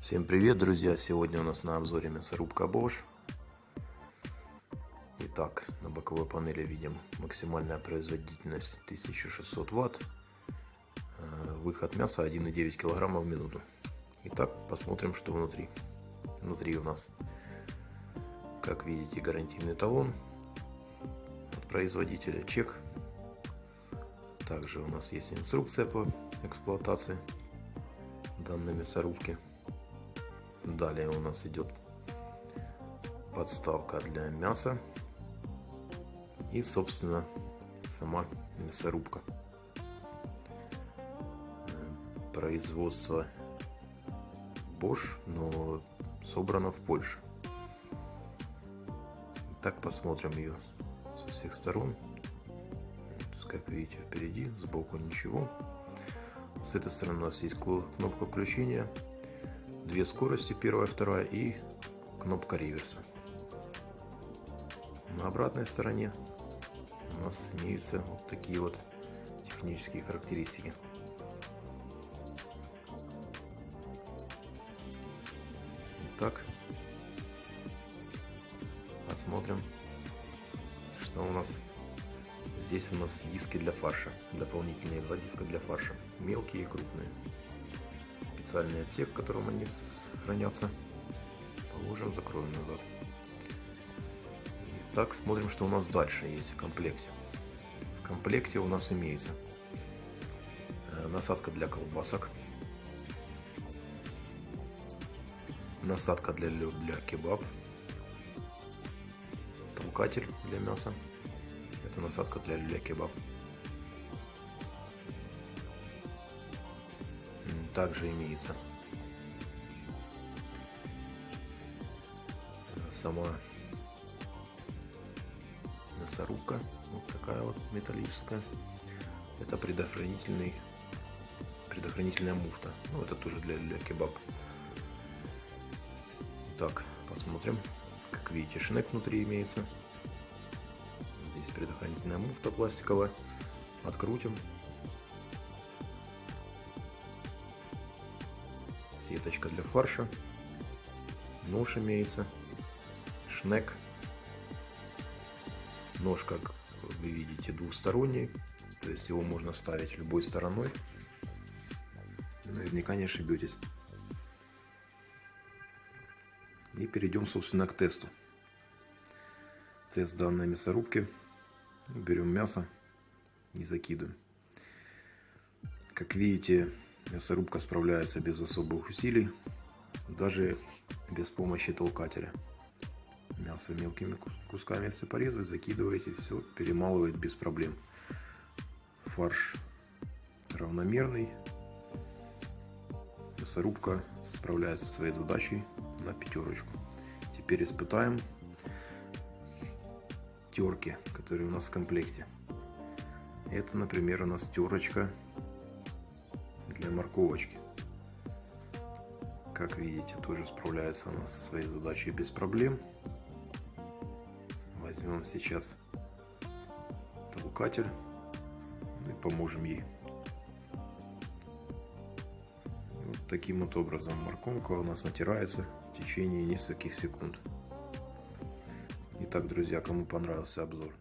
Всем привет, друзья! Сегодня у нас на обзоре мясорубка Bosch. Итак, на боковой панели видим максимальная производительность 1600 Вт. Э, выход мяса 1,9 кг в минуту. Итак, посмотрим, что внутри. Внутри у нас, как видите, гарантийный талон от производителя, чек. Также у нас есть инструкция по эксплуатации данной мясорубки. Далее у нас идет подставка для мяса и, собственно, сама мясорубка. Производство Bosch, но собрано в Польше. Так посмотрим ее со всех сторон. Как видите, впереди, сбоку ничего. С этой стороны у нас есть кнопка включения две скорости, первая, вторая и кнопка реверса. На обратной стороне у нас имеются вот такие вот технические характеристики. Итак, посмотрим, что у нас. Здесь у нас диски для фарша, дополнительные два диска для фарша, мелкие и крупные специальный отсек, в котором они хранятся. Положим, закроем назад. Итак, смотрим, что у нас дальше есть в комплекте. В комплекте у нас имеется э, насадка для колбасок, насадка для, для кебаб, толкатель для мяса, это насадка для люля кебаб. Также имеется. Сама мясорубка, вот такая вот металлическая. Это предохранительный, предохранительная муфта. Ну, это тоже для, для кебаб. Так, посмотрим. Как видите, шнек внутри имеется. Здесь предохранительная муфта пластиковая. Открутим. Сеточка для фарша, нож имеется, шнек. Нож, как вы видите, двухсторонний, то есть его можно ставить любой стороной. Наверняка не ошибетесь. И перейдем, собственно, к тесту. Тест данной мясорубки. Берем мясо и закидываем. Как видите, Мясорубка справляется без особых усилий, даже без помощи толкателя. Мясо мелкими кусками, если порезать, закидываете, все перемалывает без проблем. Фарш равномерный. Мясорубка справляется со своей задачей на пятерочку. Теперь испытаем терки, которые у нас в комплекте. Это, например, у нас терочка для морковочки. Как видите, тоже справляется она со своей задачей без проблем. Возьмем сейчас толкатель ну и поможем ей. Вот таким вот образом морковка у нас натирается в течение нескольких секунд. Итак, друзья, кому понравился обзор,